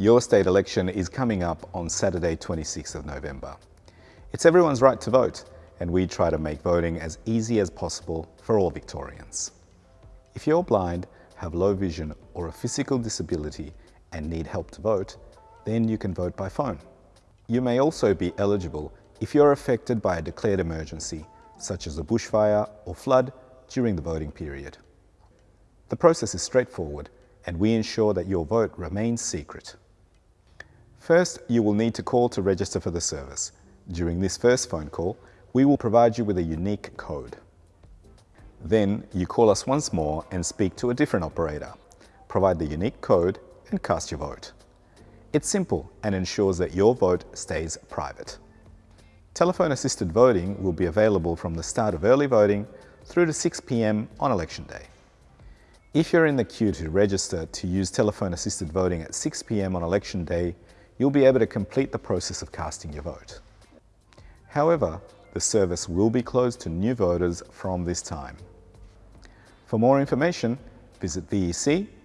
Your state election is coming up on Saturday 26th of November. It's everyone's right to vote and we try to make voting as easy as possible for all Victorians. If you're blind, have low vision or a physical disability and need help to vote, then you can vote by phone. You may also be eligible if you're affected by a declared emergency, such as a bushfire or flood during the voting period. The process is straightforward and we ensure that your vote remains secret. First, you will need to call to register for the service. During this first phone call, we will provide you with a unique code. Then you call us once more and speak to a different operator. Provide the unique code and cast your vote. It's simple and ensures that your vote stays private. Telephone assisted voting will be available from the start of early voting through to 6pm on election day. If you're in the queue to register to use telephone assisted voting at 6pm on election day, you'll be able to complete the process of casting your vote. However, the service will be closed to new voters from this time. For more information, visit vec.vic.gov.au.